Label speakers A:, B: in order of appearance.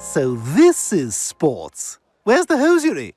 A: So this is sports. Where's the hosiery?